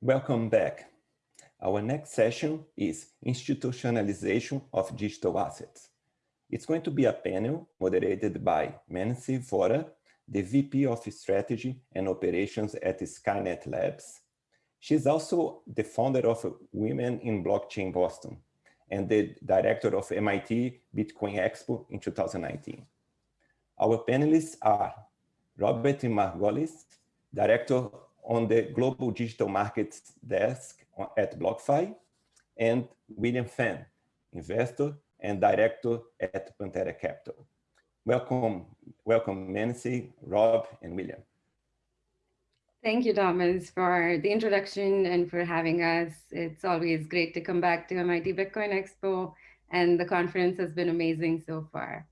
Welcome back. Our next session is Institutionalization of Digital Assets. It's going to be a panel moderated by Mansi Vohra, the VP of Strategy and Operations at Skynet Labs. She's also the founder of Women in Blockchain Boston and the director of MIT Bitcoin Expo in 2019. Our panelists are Robert Margolis, director on the Global Digital Markets Desk at BlockFi, and William Fan, investor and director at Pantera Capital. Welcome, welcome Mansi, Rob, and William. Thank you, Thomas, for the introduction and for having us. It's always great to come back to MIT Bitcoin Expo, and the conference has been amazing so far.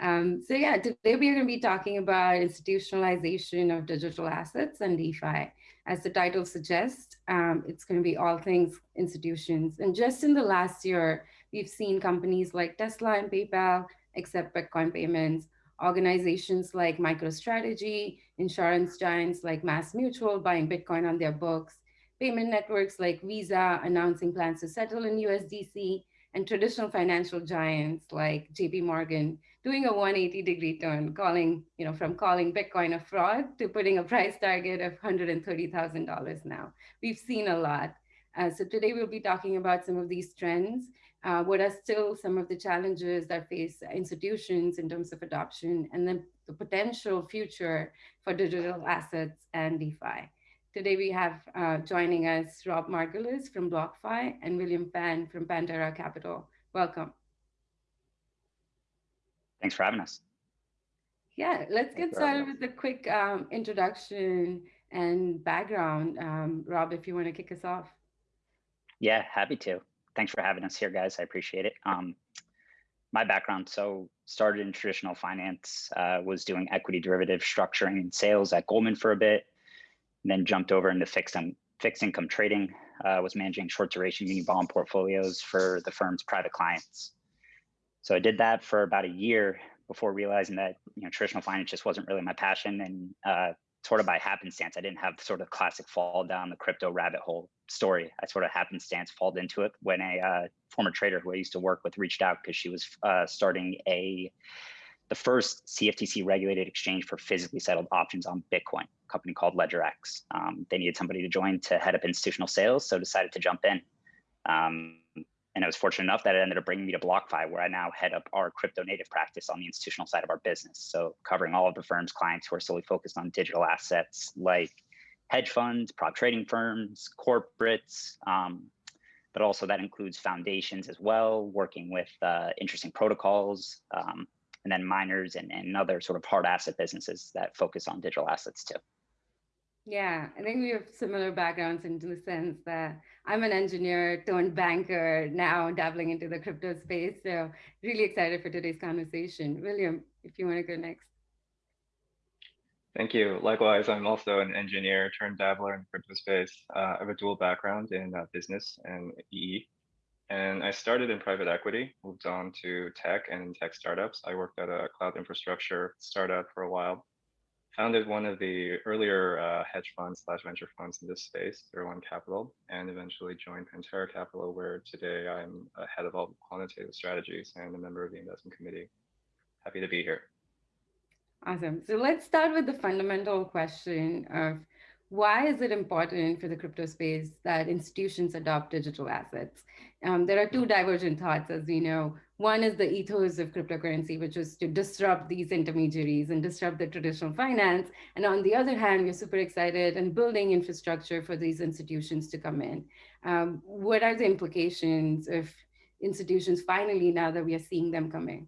Um, so yeah, today we're going to be talking about institutionalization of digital assets and DeFi. As the title suggests, um, it's going to be all things institutions. And just in the last year, we've seen companies like Tesla and PayPal accept Bitcoin payments, organizations like MicroStrategy, insurance giants like Mass Mutual buying Bitcoin on their books, payment networks like Visa announcing plans to settle in USDC, and traditional financial giants like JP Morgan doing a 180 degree turn, calling, you know, from calling Bitcoin a fraud to putting a price target of $130,000 now. We've seen a lot. Uh, so today we'll be talking about some of these trends uh, what are still some of the challenges that face institutions in terms of adoption and then the potential future for digital assets and DeFi. Today we have uh, joining us Rob Margolis from BlockFi and William Fan from Pantera Capital. Welcome. Thanks for having us. Yeah, let's get started with a quick um, introduction and background. Um, Rob, if you want to kick us off. Yeah, happy to thanks for having us here, guys. I appreciate it. Um, my background, so started in traditional finance, uh, was doing equity derivative structuring and sales at Goldman for a bit, then jumped over into fixed, um, fixed income trading, uh, was managing short duration muni bond portfolios for the firm's private clients. So I did that for about a year before realizing that you know traditional finance just wasn't really my passion and uh, sort of by happenstance, I didn't have sort of classic fall down the crypto rabbit hole story. I sort of happenstance falled into it when a uh, former trader who I used to work with reached out because she was uh, starting a the first CFTC regulated exchange for physically settled options on Bitcoin, a company called LedgerX. Um, they needed somebody to join to head up institutional sales, so decided to jump in. Um, and I was fortunate enough that it ended up bringing me to BlockFi, where I now head up our crypto native practice on the institutional side of our business. So covering all of the firm's clients who are solely focused on digital assets like hedge funds, prop trading firms, corporates, um, but also that includes foundations as well, working with uh, interesting protocols, um, and then miners and, and other sort of hard asset businesses that focus on digital assets too. Yeah, I think we have similar backgrounds in the sense that I'm an engineer turned banker now dabbling into the crypto space. So really excited for today's conversation. William, if you want to go next. Thank you. Likewise, I'm also an engineer turned dabbler in crypto space. Uh, I have a dual background in uh, business and EE. And I started in private equity, moved on to tech and tech startups. I worked at a cloud infrastructure startup for a while founded one of the earlier uh, hedge funds slash venture funds in this space, Zero One Capital, and eventually joined Pantera Capital, where today I'm head of all quantitative strategies and a member of the investment committee. Happy to be here. Awesome. So let's start with the fundamental question of why is it important for the crypto space that institutions adopt digital assets? Um, there are two divergent thoughts, as we know. One is the ethos of cryptocurrency, which is to disrupt these intermediaries and disrupt the traditional finance. And on the other hand, we're super excited and building infrastructure for these institutions to come in. Um, what are the implications of institutions finally now that we are seeing them coming?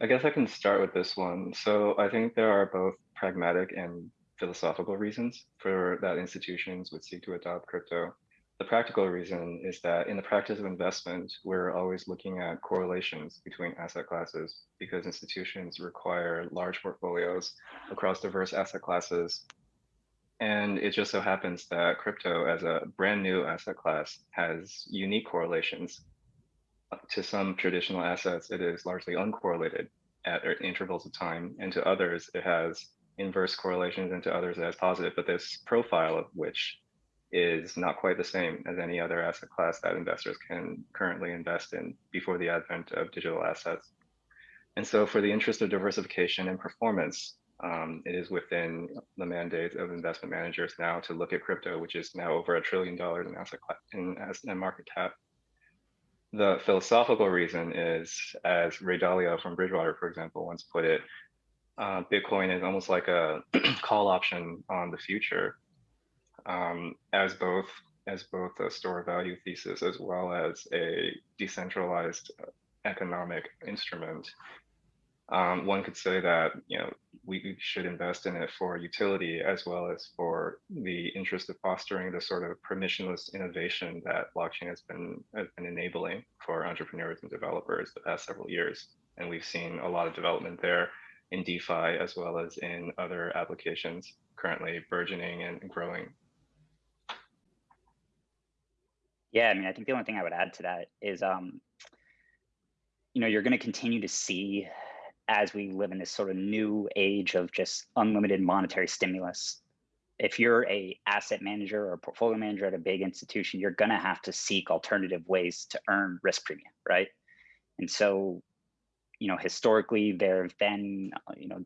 I guess I can start with this one. So I think there are both pragmatic and philosophical reasons for that institutions would seek to adopt crypto. The practical reason is that in the practice of investment, we're always looking at correlations between asset classes because institutions require large portfolios across diverse asset classes. And it just so happens that crypto as a brand new asset class has unique correlations. To some traditional assets, it is largely uncorrelated at intervals of time, and to others, it has inverse correlations and to others it has positive, but this profile of which is not quite the same as any other asset class that investors can currently invest in before the advent of digital assets. And so for the interest of diversification and performance, um, it is within the mandate of investment managers now to look at crypto, which is now over a trillion dollars in asset in, in market cap. The philosophical reason is, as Ray Dalio from Bridgewater, for example, once put it, uh, Bitcoin is almost like a call option on the future, um, as both as both a store value thesis as well as a decentralized uh, economic instrument. Um, one could say that you know we should invest in it for utility as well as for the interest of fostering the sort of permissionless innovation that blockchain has been has been enabling for entrepreneurs and developers the past several years. And we've seen a lot of development there in DeFi as well as in other applications currently burgeoning and growing. Yeah, I mean, I think the only thing I would add to that is, um, you know, you're going to continue to see as we live in this sort of new age of just unlimited monetary stimulus. If you're a asset manager or a portfolio manager at a big institution you're going to have to seek alternative ways to earn risk premium right? And so you know historically there have been you know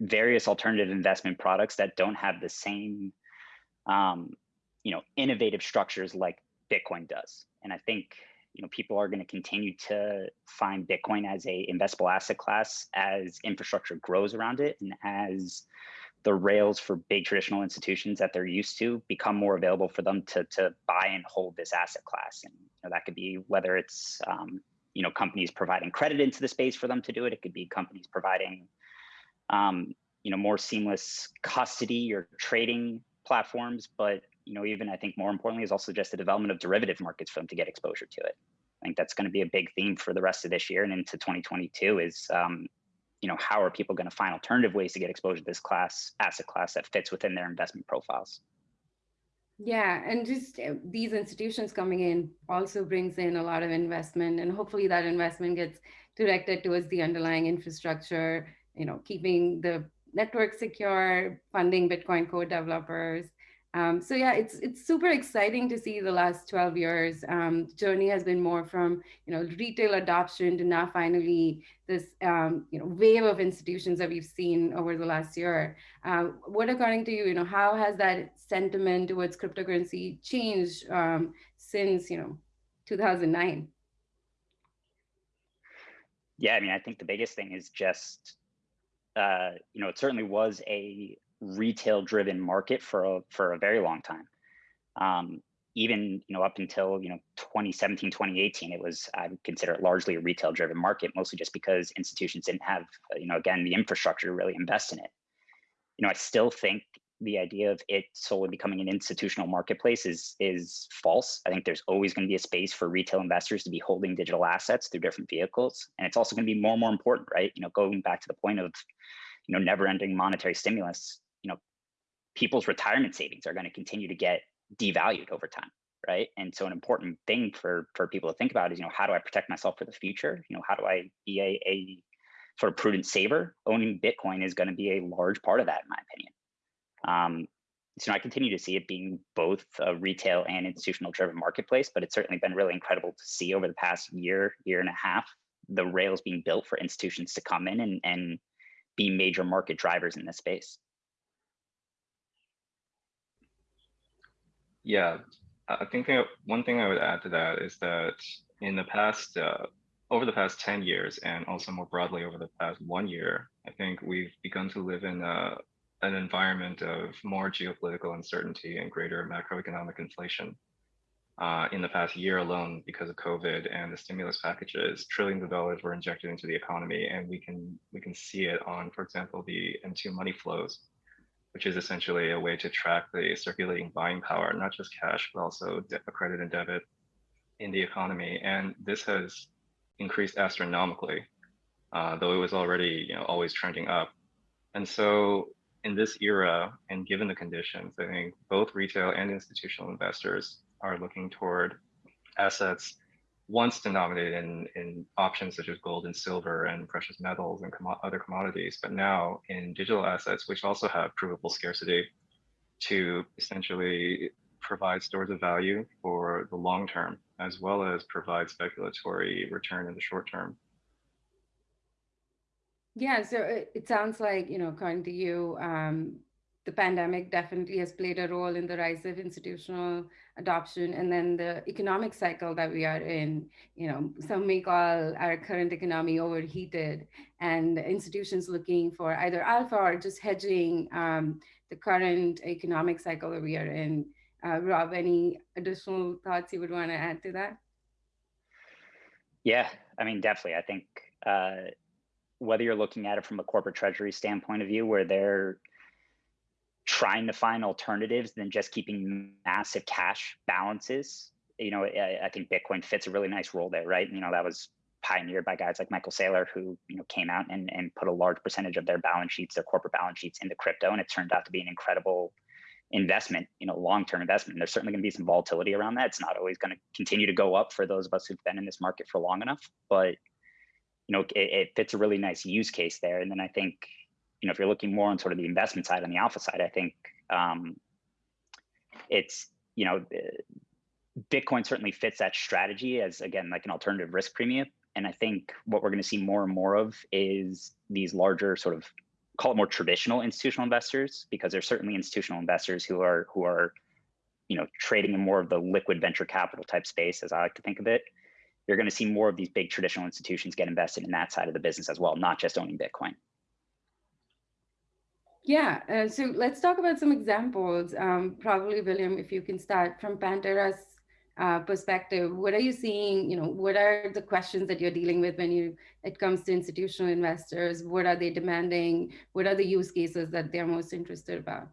various alternative investment products that don't have the same um, you know innovative structures like bitcoin does. And i think you know, people are going to continue to find Bitcoin as a investable asset class as infrastructure grows around it and as the rails for big traditional institutions that they're used to become more available for them to, to buy and hold this asset class. And you know, that could be whether it's, um, you know, companies providing credit into the space for them to do it. It could be companies providing, um, you know, more seamless custody or trading platforms, but you know, even I think more importantly is also just the development of derivative markets for them to get exposure to it. I think that's going to be a big theme for the rest of this year and into 2022 is, um, you know, how are people going to find alternative ways to get exposure to this class, asset class that fits within their investment profiles? Yeah, and just uh, these institutions coming in also brings in a lot of investment and hopefully that investment gets directed towards the underlying infrastructure, you know, keeping the network secure, funding Bitcoin code developers, um, so yeah, it's it's super exciting to see the last 12 years um, journey has been more from you know retail adoption to now finally this um, you know wave of institutions that we've seen over the last year. Uh, what according to you, you know, how has that sentiment towards cryptocurrency changed um, since you know 2009? Yeah, I mean, I think the biggest thing is just uh, you know, it certainly was a retail driven market for a, for a very long time. Um, even you know up until you know 2017 2018 it was i would consider it largely a retail driven market mostly just because institutions didn't have uh, you know again the infrastructure to really invest in it. You know i still think the idea of it solely becoming an institutional marketplace is is false. I think there's always going to be a space for retail investors to be holding digital assets through different vehicles and it's also going to be more and more important right? You know going back to the point of you know never ending monetary stimulus you know, people's retirement savings are going to continue to get devalued over time right? And so an important thing for for people to think about is you know how do i protect myself for the future? You know how do i be a, a sort of prudent saver? Owning bitcoin is going to be a large part of that in my opinion. Um, so i continue to see it being both a retail and institutional driven marketplace but it's certainly been really incredible to see over the past year year and a half the rails being built for institutions to come in and and be major market drivers in this space Yeah, I think one thing I would add to that is that in the past, uh, over the past 10 years, and also more broadly over the past one year, I think we've begun to live in a, uh, an environment of more geopolitical uncertainty and greater macroeconomic inflation. Uh, in the past year alone, because of COVID and the stimulus packages, trillions of dollars were injected into the economy, and we can we can see it on, for example, the M2 money flows which is essentially a way to track the circulating buying power, not just cash, but also credit and debit in the economy. And this has increased astronomically, uh, though it was already you know, always trending up. And so in this era, and given the conditions, I think both retail and institutional investors are looking toward assets once denominated in, in options such as gold and silver and precious metals and other commodities, but now in digital assets, which also have provable scarcity to essentially provide stores of value for the long term, as well as provide speculatory return in the short term. Yeah, so it, it sounds like, you know, according to you, um, the pandemic definitely has played a role in the rise of institutional adoption and then the economic cycle that we are in. You know some may call our current economy overheated and institutions looking for either alpha or just hedging um, the current economic cycle that we are in. Uh, rob any additional thoughts you would want to add to that? Yeah i mean definitely. I think uh, whether you're looking at it from a corporate treasury standpoint of view where they're trying to find alternatives than just keeping massive cash balances. You know, I, I, think Bitcoin fits a really nice role there, right? You know, that was pioneered by guys like Michael Saylor, who you know came out and, and put a large percentage of their balance sheets, their corporate balance sheets, into crypto, and it turned out to be an incredible investment, you know, long-term investment. And there's certainly going to be some volatility around that. It's not always going to continue to go up for those of us who've been in this market for long enough, but you know, it, it fits a really nice use case there. And then I think you know, if you're looking more on sort of the investment side, on the alpha side, I think um, it's, you know, Bitcoin certainly fits that strategy as, again, like an alternative risk premium. And I think what we're going to see more and more of is these larger sort of call it more traditional institutional investors, because there's certainly institutional investors who are who are, you know, trading in more of the liquid venture capital type space, as I like to think of it. You're going to see more of these big traditional institutions get invested in that side of the business as well, not just owning Bitcoin. Yeah, uh, so let's talk about some examples. Um, probably, William, if you can start from Pantera's uh, perspective, what are you seeing? You know, what are the questions that you're dealing with when you it comes to institutional investors? What are they demanding? What are the use cases that they're most interested about?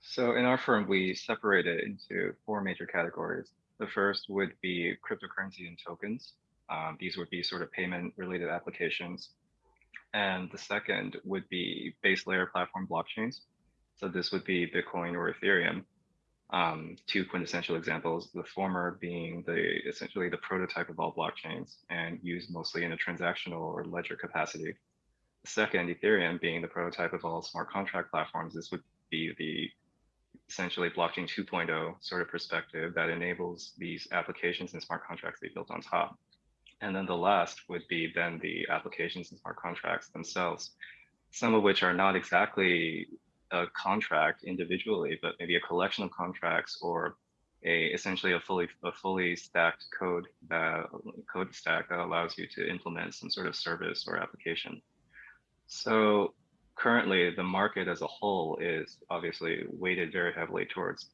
So in our firm, we separate it into four major categories. The first would be cryptocurrency and tokens. Um, these would be sort of payment related applications and the second would be base layer platform blockchains. So this would be Bitcoin or Ethereum. Um, two quintessential examples, the former being the essentially the prototype of all blockchains and used mostly in a transactional or ledger capacity. The second, Ethereum, being the prototype of all smart contract platforms. This would be the essentially blockchain 2.0 sort of perspective that enables these applications and smart contracts to be built on top. And then the last would be then the applications and smart contracts themselves, some of which are not exactly a contract individually, but maybe a collection of contracts or a essentially a fully a fully stacked code that code stack that allows you to implement some sort of service or application. So currently the market as a whole is obviously weighted very heavily towards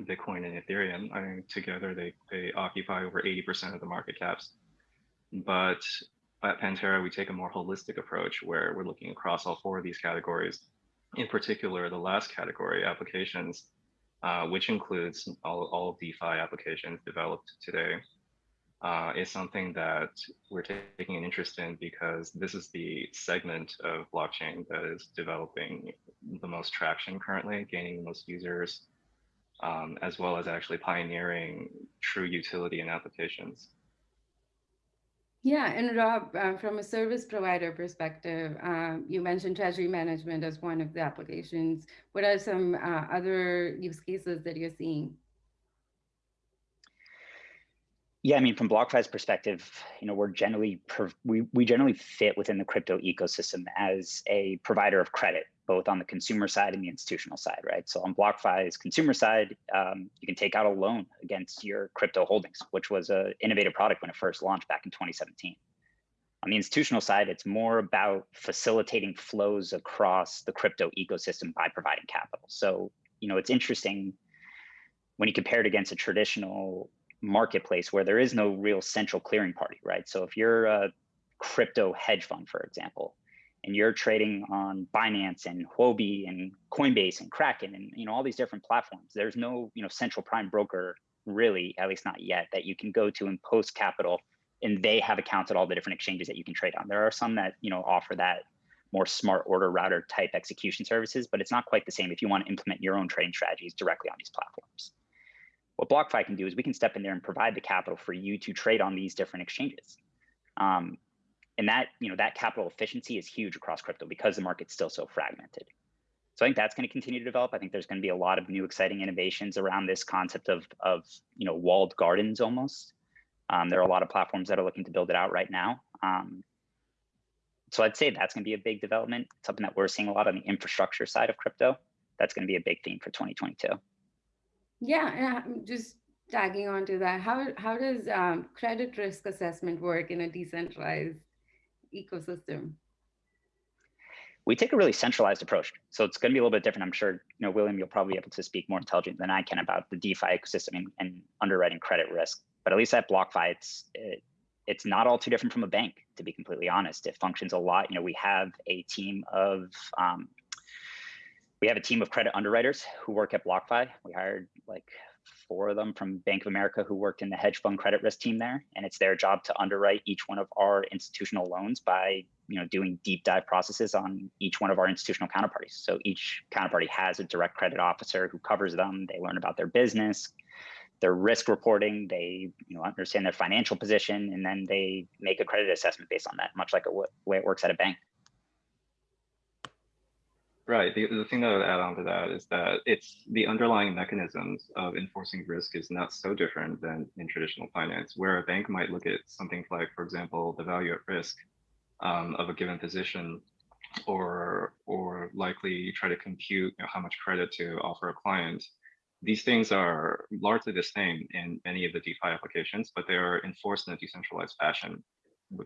Bitcoin and Ethereum. I mean, together they, they occupy over 80% of the market caps. But at Pantera, we take a more holistic approach where we're looking across all four of these categories. In particular, the last category, applications, uh, which includes all, all of DeFi applications developed today, uh, is something that we're taking an interest in because this is the segment of blockchain that is developing the most traction currently, gaining the most users, um, as well as actually pioneering true utility in applications. Yeah, and Rob, uh, from a service provider perspective, um, you mentioned treasury management as one of the applications. What are some uh, other use cases that you're seeing? Yeah, I mean, from BlockFi's perspective, you know, we're generally we we generally fit within the crypto ecosystem as a provider of credit both on the consumer side and the institutional side, right? So on BlockFi's consumer side, um, you can take out a loan against your crypto holdings, which was an innovative product when it first launched back in 2017. On the institutional side, it's more about facilitating flows across the crypto ecosystem by providing capital. So, you know, it's interesting when you compare it against a traditional marketplace where there is no real central clearing party, right? So if you're a crypto hedge fund, for example, and you're trading on Binance and Huobi and Coinbase and Kraken and you know all these different platforms, there's no you know central prime broker really, at least not yet, that you can go to and post capital, and they have accounts at all the different exchanges that you can trade on. There are some that you know offer that more smart order router type execution services, but it's not quite the same if you want to implement your own trading strategies directly on these platforms. what BlockFi can do is we can step in there and provide the capital for you to trade on these different exchanges. Um, and that, you know, that capital efficiency is huge across crypto because the market's still so fragmented. So I think that's going to continue to develop. I think there's going to be a lot of new exciting innovations around this concept of, of you know, walled gardens almost. Um, there are a lot of platforms that are looking to build it out right now. Um, so I'd say that's going to be a big development, something that we're seeing a lot on the infrastructure side of crypto. That's going to be a big theme for 2022. Yeah, and just tagging on to that, how how does um, credit risk assessment work in a decentralized ecosystem? We take a really centralized approach, so it's going to be a little bit different. I'm sure you know, William, you'll probably be able to speak more intelligent than I can about the DeFi ecosystem and, and underwriting credit risk. But at least at BlockFi, it's it, it's not all too different from a bank, to be completely honest. It functions a lot. You know, we have a team of um, we have a team of credit underwriters who work at BlockFi. We hired like four of them from Bank of America who worked in the hedge fund credit risk team there. And it's their job to underwrite each one of our institutional loans by you know, doing deep dive processes on each one of our institutional counterparties. So each counterparty has a direct credit officer who covers them. They learn about their business, their risk reporting, they you know, understand their financial position, and then they make a credit assessment based on that, much like a way it works at a bank. Right. The, the thing that I would add on to that is that it's the underlying mechanisms of enforcing risk is not so different than in traditional finance, where a bank might look at something like, for example, the value at risk um, of a given position, or or likely try to compute you know, how much credit to offer a client. These things are largely the same in many of the DeFi applications, but they are enforced in a decentralized fashion,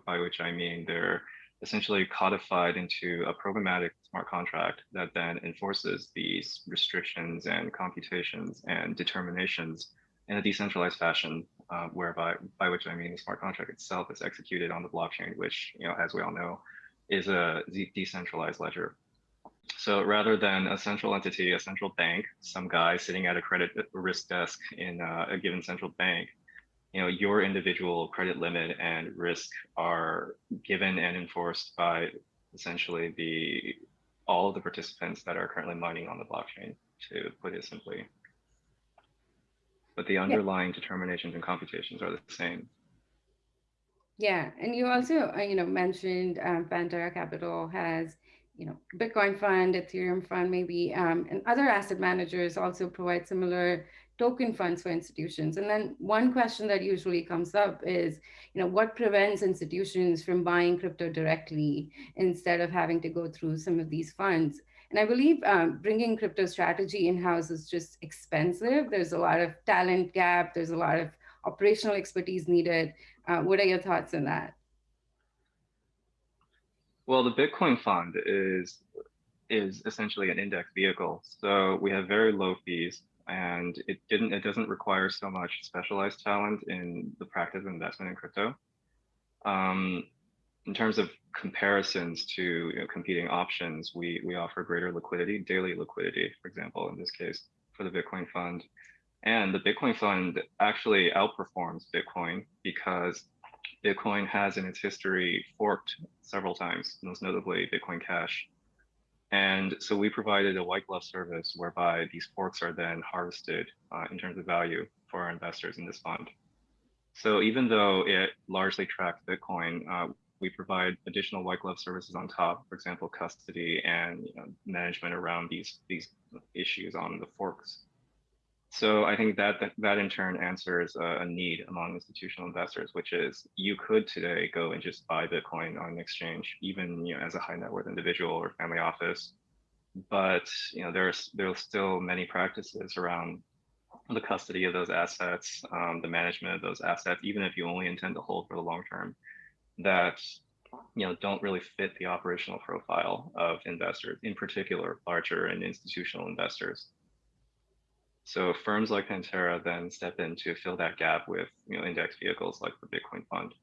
by which I mean they're essentially codified into a programmatic smart contract that then enforces these restrictions and computations and determinations in a decentralized fashion, uh, whereby by which I mean the smart contract itself is executed on the blockchain, which you know, as we all know, is a decentralized ledger. So rather than a central entity, a central bank, some guy sitting at a credit risk desk in uh, a given central bank you know, your individual credit limit and risk are given and enforced by essentially the all of the participants that are currently mining on the blockchain, to put it simply. But the underlying yeah. determinations and computations are the same. Yeah, and you also, uh, you know, mentioned um, Pantera Capital has, you know, Bitcoin fund, Ethereum fund, maybe, um, and other asset managers also provide similar token funds for institutions. And then one question that usually comes up is, you know, what prevents institutions from buying crypto directly instead of having to go through some of these funds? And I believe um, bringing crypto strategy in-house is just expensive. There's a lot of talent gap. There's a lot of operational expertise needed. Uh, what are your thoughts on that? Well, the Bitcoin fund is is essentially an index vehicle. So we have very low fees and it didn't it doesn't require so much specialized talent in the practice of investment in crypto. Um, in terms of comparisons to you know, competing options, we we offer greater liquidity, daily liquidity, for example, in this case for the Bitcoin fund. And the Bitcoin fund actually outperforms Bitcoin because Bitcoin has in its history forked several times, most notably Bitcoin Cash. And so we provided a white glove service whereby these forks are then harvested uh, in terms of value for our investors in this fund. So even though it largely tracks Bitcoin, uh, we provide additional white glove services on top, for example, custody and you know, management around these, these issues on the forks. So I think that that, in turn answers a, a, need among institutional investors, which is you could today go and just buy Bitcoin on an exchange, even you know as a high net worth individual or family office. But you know there's there's still many practices around the custody of those assets, um, the management of those assets, even if you only intend to hold for the long term, that you know don't really fit the operational profile of investors, in particular larger and institutional investors. So firms like Pantera then step in to fill that gap with you know index vehicles like the Bitcoin Fund.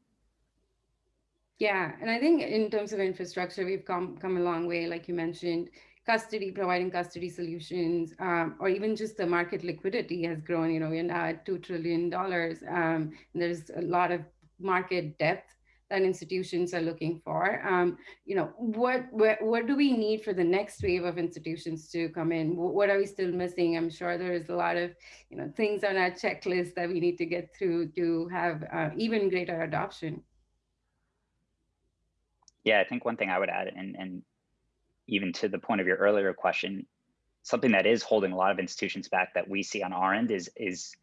Yeah, and I think in terms of infrastructure, we've come come a long way, like you mentioned. Custody, providing custody solutions, um, or even just the market liquidity has grown. You know, we're now at two trillion dollars. Um, there's a lot of market depth that institutions are looking for. Um, you know, what, what, what do we need for the next wave of institutions to come in? What are we still missing? I'm sure there is a lot of, you know, things on our checklist that we need to get through to have uh, even greater adoption. Yeah, I think one thing I would add, and, and even to the point of your earlier question, something that is holding a lot of institutions back that we see on our end is is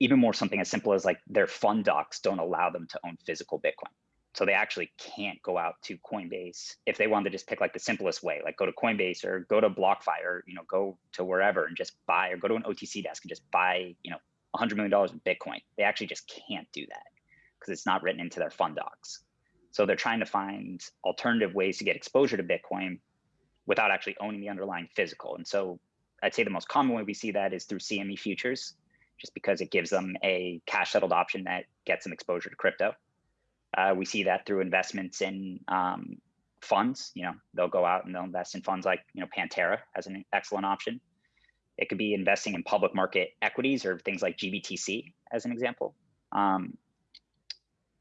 even more something as simple as like their fund docs don't allow them to own physical Bitcoin. So they actually can't go out to Coinbase if they want to just pick like the simplest way, like go to Coinbase or go to BlockFi or you know go to wherever and just buy or go to an OTC desk and just buy you know $100 million in Bitcoin. They actually just can't do that because it's not written into their fund docs. So they're trying to find alternative ways to get exposure to Bitcoin without actually owning the underlying physical. And so I'd say the most common way we see that is through CME futures just because it gives them a cash settled option that gets them exposure to crypto. Uh, we see that through investments in um, funds. You know, they'll go out and they'll invest in funds like you know Pantera as an excellent option. It could be investing in public market equities or things like GBTC as an example. Um,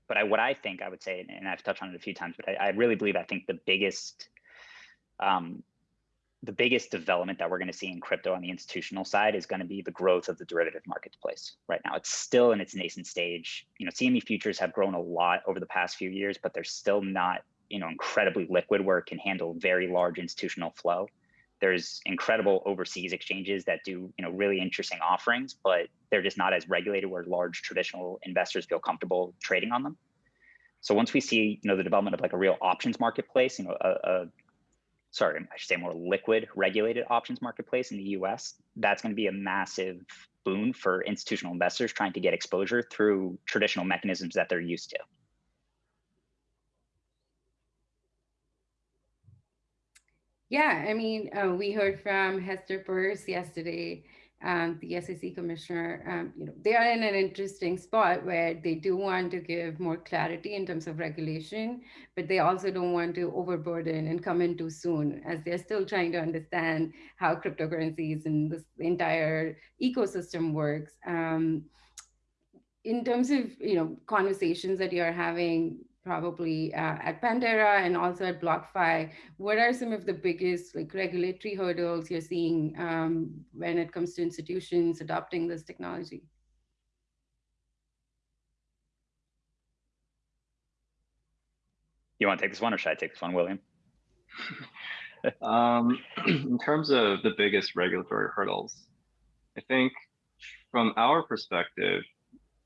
but I, what I think I would say, and I've touched on it a few times, but I, I really believe I think the biggest um, the biggest development that we're going to see in crypto on the institutional side is going to be the growth of the derivative marketplace right now. It's still in its nascent stage. You know cme futures have grown a lot over the past few years but they're still not you know incredibly liquid where it can handle very large institutional flow. There's incredible overseas exchanges that do you know really interesting offerings but they're just not as regulated where large traditional investors feel comfortable trading on them. So once we see you know the development of like a real options marketplace you know a, a sorry, I should say more liquid regulated options marketplace in the US, that's going to be a massive boon for institutional investors trying to get exposure through traditional mechanisms that they're used to. Yeah, I mean, uh, we heard from Hester Peirce yesterday um, the SEC commissioner, um, you know, they are in an interesting spot where they do want to give more clarity in terms of regulation, but they also don't want to overburden and come in too soon as they're still trying to understand how cryptocurrencies and this entire ecosystem works. Um, in terms of, you know, conversations that you're having probably uh, at Pantera and also at BlockFi, what are some of the biggest like regulatory hurdles you're seeing um, when it comes to institutions adopting this technology? You want to take this one or should I take this one, William? um, in terms of the biggest regulatory hurdles, I think from our perspective,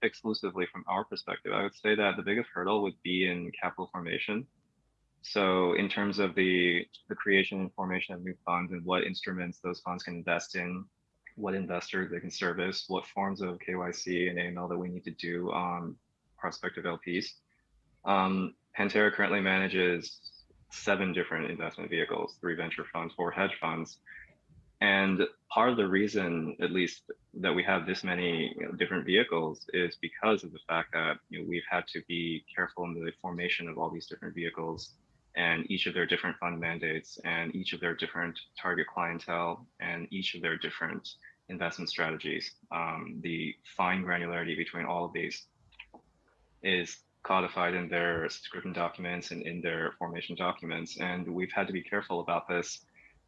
exclusively from our perspective, I would say that the biggest hurdle would be in capital formation. So in terms of the, the creation and formation of new funds and what instruments those funds can invest in, what investors they can service, what forms of KYC and AML that we need to do on prospective LPs. Um, Pantera currently manages seven different investment vehicles, three venture funds, four hedge funds, and part of the reason, at least, that we have this many you know, different vehicles is because of the fact that you know, we've had to be careful in the formation of all these different vehicles and each of their different fund mandates and each of their different target clientele and each of their different investment strategies. Um, the fine granularity between all of these is codified in their subscription documents and in their formation documents. And we've had to be careful about this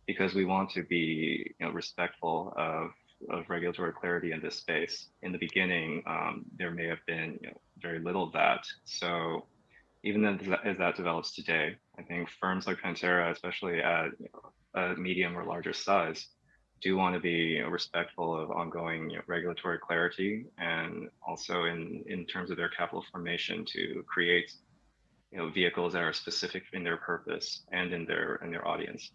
because we want to be you know, respectful of, of regulatory clarity in this space. In the beginning, um, there may have been you know, very little of that. So even as that develops today, I think firms like Pantera, especially at you know, a medium or larger size, do want to be you know, respectful of ongoing regulatory clarity and also in, in terms of their capital formation to create you know, vehicles that are specific in their purpose and in their in their audience.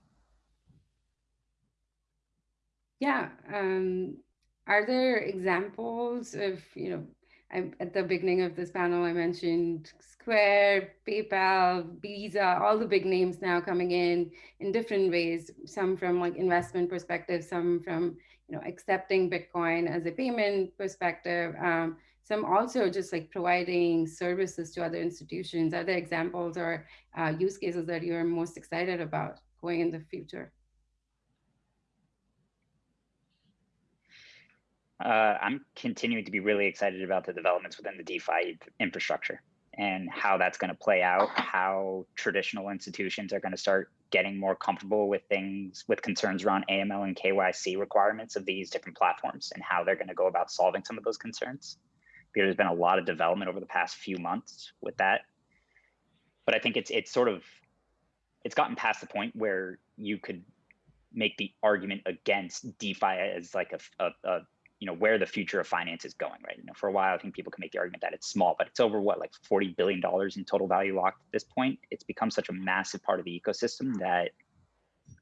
Yeah. Um, are there examples of, you know, I, at the beginning of this panel, I mentioned Square, PayPal, Visa, all the big names now coming in in different ways, some from like investment perspective, some from, you know, accepting Bitcoin as a payment perspective, um, some also just like providing services to other institutions. Are there examples or uh, use cases that you're most excited about going in the future? Uh, I'm continuing to be really excited about the developments within the DeFi infrastructure. and how that's going to play out, how traditional institutions are going to start getting more comfortable with things, with concerns around AML and KYC requirements of these different platforms and how they're going to go about solving some of those concerns. There's been a lot of development over the past few months with that. But I think it's it's sort of it's gotten past the point where you could make the argument against DeFi as like a, a, a you know where the future of finance is going right? You know for a while i think people can make the argument that it's small but it's over what like 40 billion dollars in total value locked at this point. It's become such a massive part of the ecosystem that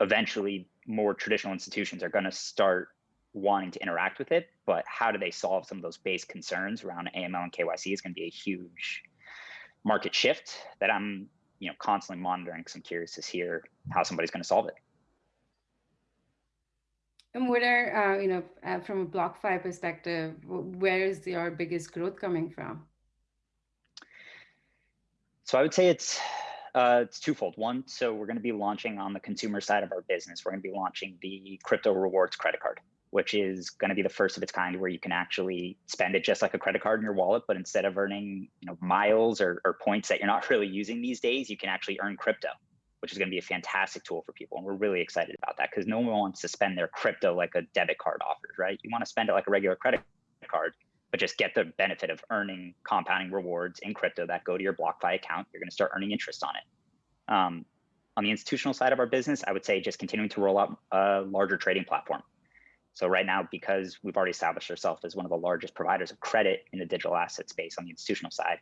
eventually more traditional institutions are going to start wanting to interact with it. But how do they solve some of those base concerns around aml and kyc is going to be a huge market shift that i'm you know constantly monitoring because i'm curious to hear how somebody's going to solve it and what are, uh, you know, uh, from a BlockFi perspective, where is your biggest growth coming from? So I would say it's uh, it's twofold. One, so we're going to be launching on the consumer side of our business. We're going to be launching the crypto rewards credit card, which is going to be the first of its kind where you can actually spend it just like a credit card in your wallet, but instead of earning you know miles or, or points that you're not really using these days, you can actually earn crypto which is going to be a fantastic tool for people. And we're really excited about that because no one wants to spend their crypto like a debit card offers, right? You want to spend it like a regular credit card, but just get the benefit of earning compounding rewards in crypto that go to your BlockFi account. You're going to start earning interest on it. Um, on the institutional side of our business, I would say just continuing to roll out a larger trading platform. So right now, because we've already established ourselves as one of the largest providers of credit in the digital asset space on the institutional side,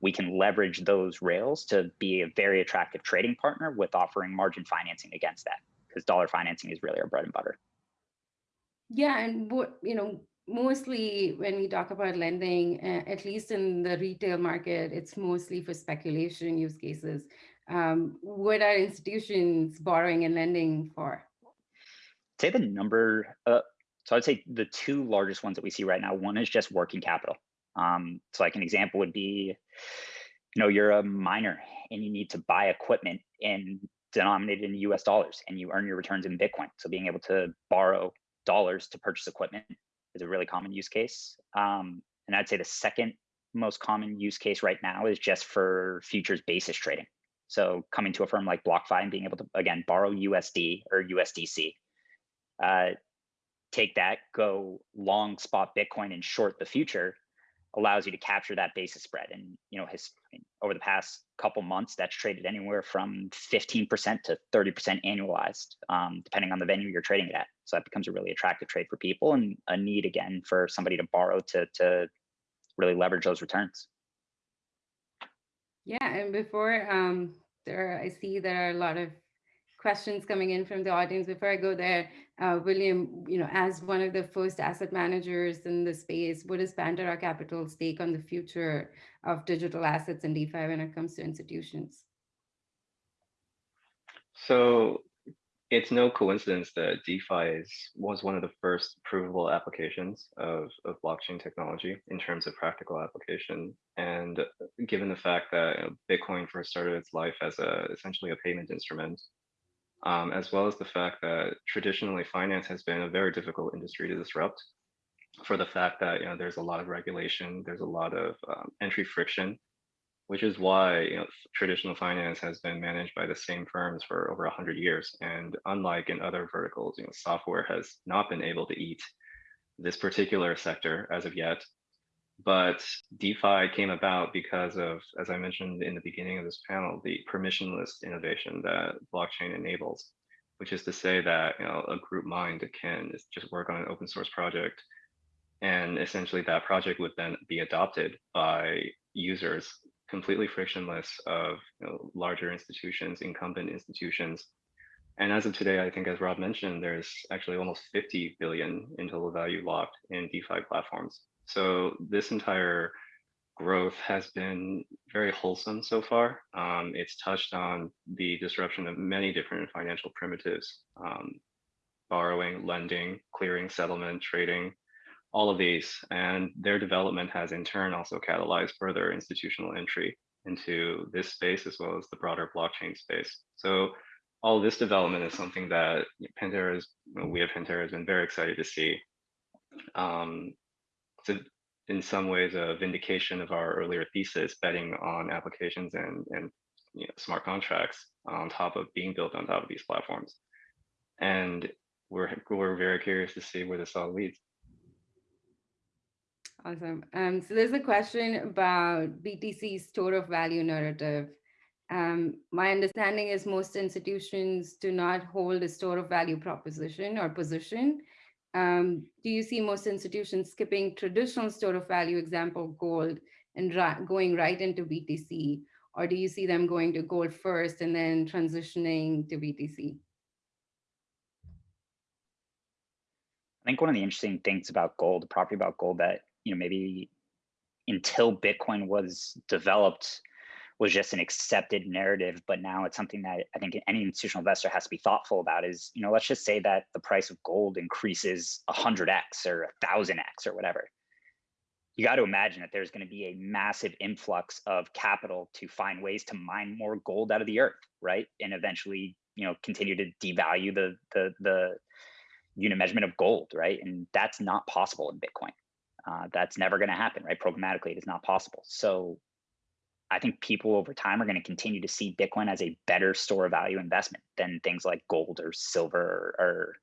we can leverage those rails to be a very attractive trading partner with offering margin financing against that because dollar financing is really our bread and butter. Yeah, and what you know, mostly when we talk about lending, at least in the retail market, it's mostly for speculation use cases. Um, what are institutions borrowing and lending for? Say the number. Uh, so I'd say the two largest ones that we see right now. One is just working capital. Um, so like an example would be, you know, you're a miner and you need to buy equipment in denominated in US dollars and you earn your returns in Bitcoin. So being able to borrow dollars to purchase equipment is a really common use case. Um, and I'd say the second most common use case right now is just for futures basis trading. So coming to a firm like BlockFi and being able to, again, borrow USD or USDC, uh, take that, go long spot Bitcoin and short the future allows you to capture that basis spread. And you know, his over the past couple months, that's traded anywhere from 15% to 30% annualized, um, depending on the venue you're trading it at. So that becomes a really attractive trade for people and a need again for somebody to borrow to to really leverage those returns. Yeah, and before um, there, I see there are a lot of questions coming in from the audience. Before I go there, uh, William, you know, as one of the first asset managers in the space, what is Pantera Capital's take on the future of digital assets and DeFi when it comes to institutions? So it's no coincidence that DeFi is, was one of the first provable applications of, of blockchain technology in terms of practical application. And given the fact that you know, Bitcoin first started its life as a essentially a payment instrument, um, as well as the fact that traditionally finance has been a very difficult industry to disrupt for the fact that you know there's a lot of regulation, there's a lot of um, entry friction, which is why you know traditional finance has been managed by the same firms for over 100 years. And unlike in other verticals, you know, software has not been able to eat this particular sector as of yet. But DeFi came about because of, as I mentioned in the beginning of this panel, the permissionless innovation that blockchain enables, which is to say that you know a group mind can just work on an open source project, and essentially that project would then be adopted by users completely frictionless of you know, larger institutions, incumbent institutions. And as of today, I think as Rob mentioned, there's actually almost 50 billion in total value locked in DeFi platforms. So this entire growth has been very wholesome so far. Um, it's touched on the disruption of many different financial primitives, um, borrowing, lending, clearing, settlement, trading, all of these. And their development has in turn also catalyzed further institutional entry into this space as well as the broader blockchain space. So all this development is something that Pantera is, we at Pantera has been very excited to see. Um, to in some ways a vindication of our earlier thesis, betting on applications and, and you know, smart contracts on top of being built on top of these platforms. And we're, we're very curious to see where this all leads. Awesome. Um, so there's a question about BTC's store of value narrative. Um, my understanding is most institutions do not hold a store of value proposition or position. Um, do you see most institutions skipping traditional store of value example gold and going right into BTC? Or do you see them going to gold first and then transitioning to BTC? I think one of the interesting things about gold, the property about gold that, you know, maybe until Bitcoin was developed, was just an accepted narrative, but now it's something that I think any institutional investor has to be thoughtful about is, you know, let's just say that the price of gold increases 100x or 1000x or whatever. You got to imagine that there's going to be a massive influx of capital to find ways to mine more gold out of the earth, right? And eventually, you know, continue to devalue the the the unit measurement of gold, right? And that's not possible in Bitcoin. Uh, that's never going to happen, right? Programmatically, it is not possible. So I think people over time are going to continue to see Bitcoin as a better store of value investment than things like gold or silver or,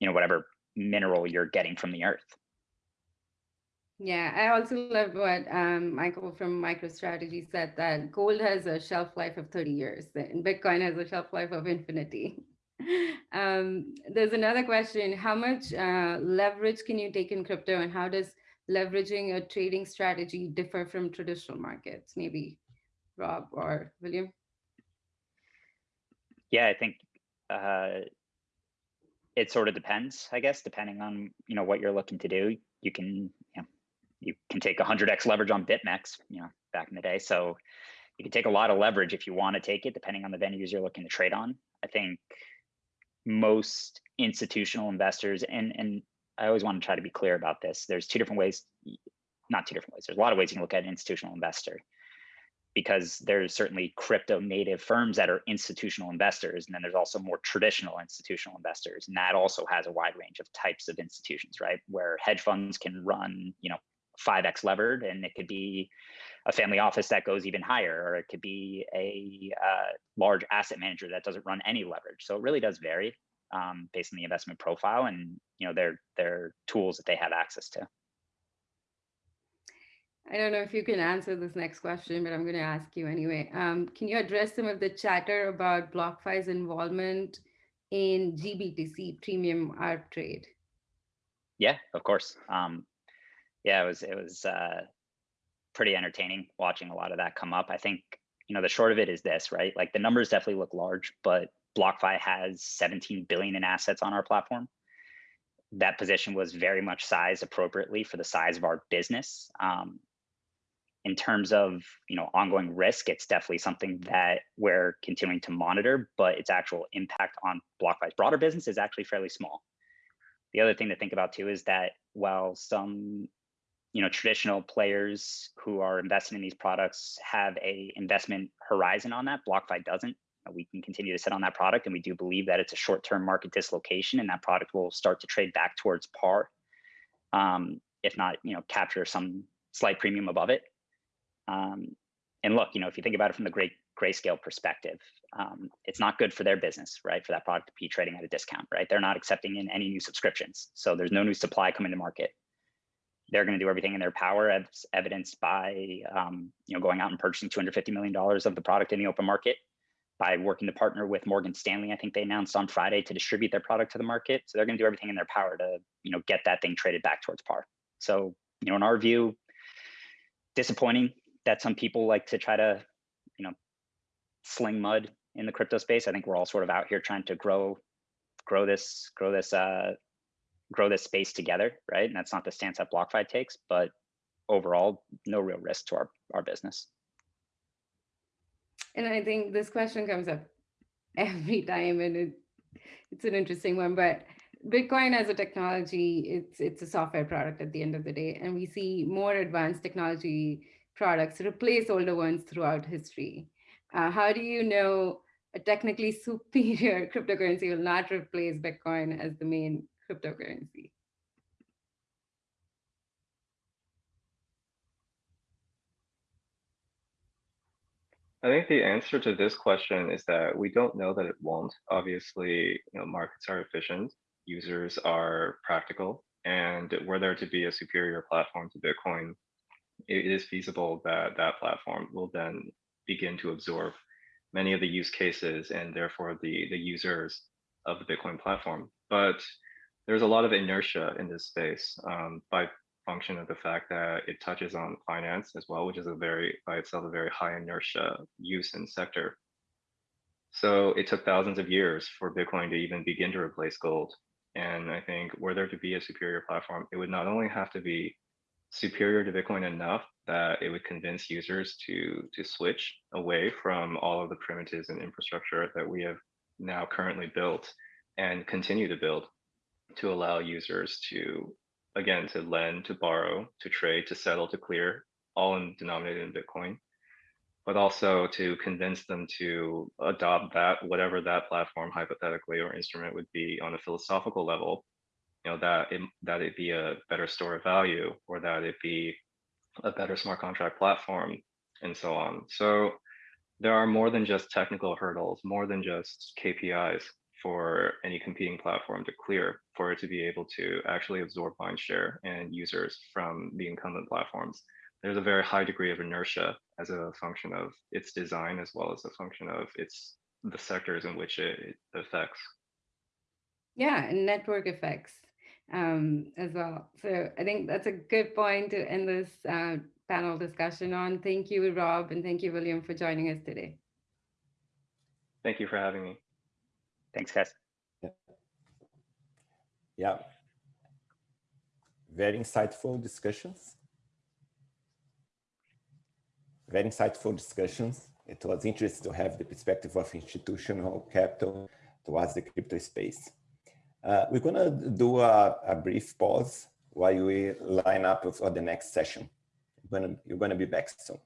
you know, whatever mineral you're getting from the earth. Yeah, I also love what um, Michael from MicroStrategy said that gold has a shelf life of 30 years and Bitcoin has a shelf life of infinity. um, there's another question. How much uh, leverage can you take in crypto and how does leveraging a trading strategy differ from traditional markets? Maybe Rob or William? Yeah, I think uh, it sort of depends, I guess, depending on, you know, what you're looking to do. You can, you know, you can take 100x leverage on BitMEX, you know, back in the day. So you can take a lot of leverage if you want to take it, depending on the venues you're looking to trade on. I think most institutional investors, and and I always want to try to be clear about this. There's two different ways, not two different ways. There's a lot of ways you can look at an institutional investor because there's certainly crypto native firms that are institutional investors. And then there's also more traditional institutional investors. And that also has a wide range of types of institutions, right? Where hedge funds can run, you know, 5x levered and it could be a family office that goes even higher or it could be a uh, large asset manager that doesn't run any leverage so it really does vary um, based on the investment profile and you know their their tools that they have access to I don't know if you can answer this next question, but I'm going to ask you anyway. Um, can you address some of the chatter about BlockFi's involvement in GBTC premium arb trade? Yeah, of course. Um, yeah, it was it was uh, pretty entertaining watching a lot of that come up. I think you know the short of it is this, right? Like the numbers definitely look large, but BlockFi has 17 billion in assets on our platform. That position was very much sized appropriately for the size of our business. Um, in terms of you know ongoing risk, it's definitely something that we're continuing to monitor, but its actual impact on BlockFi's broader business is actually fairly small. The other thing to think about too is that while some you know traditional players who are investing in these products have a investment horizon on that blockfi doesn't we can continue to sit on that product and we do believe that it's a short-term market dislocation and that product will start to trade back towards par um, if not you know capture some slight premium above it. Um, and look you know if you think about it from the great grayscale perspective um, it's not good for their business right for that product to be trading at a discount right? They're not accepting in any new subscriptions so there's no new supply coming to market. They're going to do everything in their power, as evidenced by um, you know going out and purchasing 250 million dollars of the product in the open market, by working to partner with Morgan Stanley. I think they announced on Friday to distribute their product to the market. So they're going to do everything in their power to you know get that thing traded back towards par. So you know in our view, disappointing that some people like to try to you know sling mud in the crypto space. I think we're all sort of out here trying to grow grow this grow this uh, grow this space together, right? And that's not the stance that BlockFi takes, but overall, no real risk to our, our business. And I think this question comes up every time and it, it's an interesting one, but Bitcoin as a technology, it's it's a software product at the end of the day. And we see more advanced technology products replace older ones throughout history. Uh, how do you know a technically superior cryptocurrency will not replace Bitcoin as the main cryptocurrency? I think the answer to this question is that we don't know that it won't. Obviously, you know, markets are efficient, users are practical, and were there to be a superior platform to Bitcoin, it is feasible that that platform will then begin to absorb many of the use cases and therefore the, the users of the Bitcoin platform. But there's a lot of inertia in this space um, by function of the fact that it touches on finance as well, which is a very, by itself, a very high inertia use and sector. So it took thousands of years for Bitcoin to even begin to replace gold. And I think were there to be a superior platform, it would not only have to be superior to Bitcoin enough that it would convince users to, to switch away from all of the primitives and infrastructure that we have now currently built and continue to build to allow users to, again, to lend, to borrow, to trade, to settle, to clear, all in denominated in Bitcoin, but also to convince them to adopt that, whatever that platform hypothetically or instrument would be on a philosophical level, you know, that it, that it be a better store of value or that it be a better smart contract platform and so on. So there are more than just technical hurdles, more than just KPIs for any competing platform to clear for it to be able to actually absorb mind share and users from the incumbent platforms. There's a very high degree of inertia as a function of its design as well as a function of its the sectors in which it, it affects. Yeah, and network effects um, as well. So I think that's a good point to end this uh, panel discussion on. Thank you, Rob, and thank you, William, for joining us today. Thank you for having me. Thanks, guys. Yeah. yeah. Very insightful discussions. Very insightful discussions. It was interesting to have the perspective of institutional capital towards the crypto space. Uh, we're going to do a, a, brief pause while we line up for the next session. You're going to, you're going to be back soon.